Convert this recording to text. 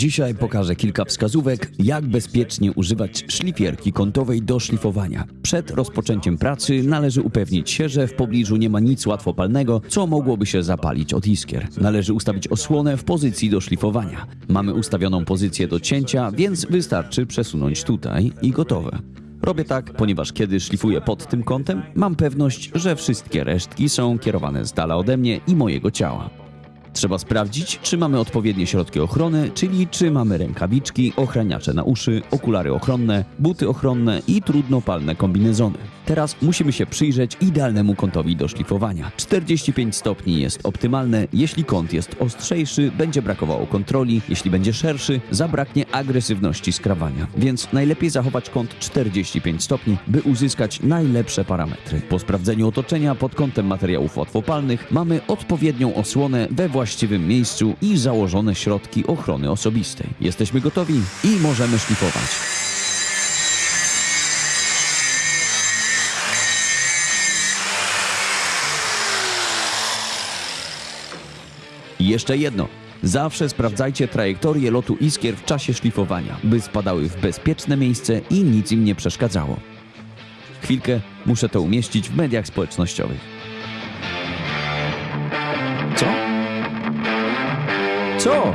Dzisiaj pokażę kilka wskazówek, jak bezpiecznie używać szlifierki kątowej do szlifowania. Przed rozpoczęciem pracy należy upewnić się, że w pobliżu nie ma nic łatwopalnego, co mogłoby się zapalić od iskier. Należy ustawić osłonę w pozycji do szlifowania. Mamy ustawioną pozycję do cięcia, więc wystarczy przesunąć tutaj i gotowe. Robię tak, ponieważ kiedy szlifuję pod tym kątem, mam pewność, że wszystkie resztki są kierowane z dala ode mnie i mojego ciała. Trzeba sprawdzić, czy mamy odpowiednie środki ochrony, czyli czy mamy rękawiczki, ochraniacze na uszy, okulary ochronne, buty ochronne i trudnopalne kombinezony. Teraz musimy się przyjrzeć idealnemu kątowi do szlifowania. 45 stopni jest optymalne, jeśli kąt jest ostrzejszy, będzie brakowało kontroli, jeśli będzie szerszy, zabraknie agresywności skrawania. Więc najlepiej zachować kąt 45 stopni, by uzyskać najlepsze parametry. Po sprawdzeniu otoczenia pod kątem materiałów łatwopalnych mamy odpowiednią osłonę we właściwym miejscu i założone środki ochrony osobistej. Jesteśmy gotowi i możemy szlifować. I jeszcze jedno. Zawsze sprawdzajcie trajektorię lotu iskier w czasie szlifowania, by spadały w bezpieczne miejsce i nic im nie przeszkadzało. Chwilkę, muszę to umieścić w mediach społecznościowych. Co? Co?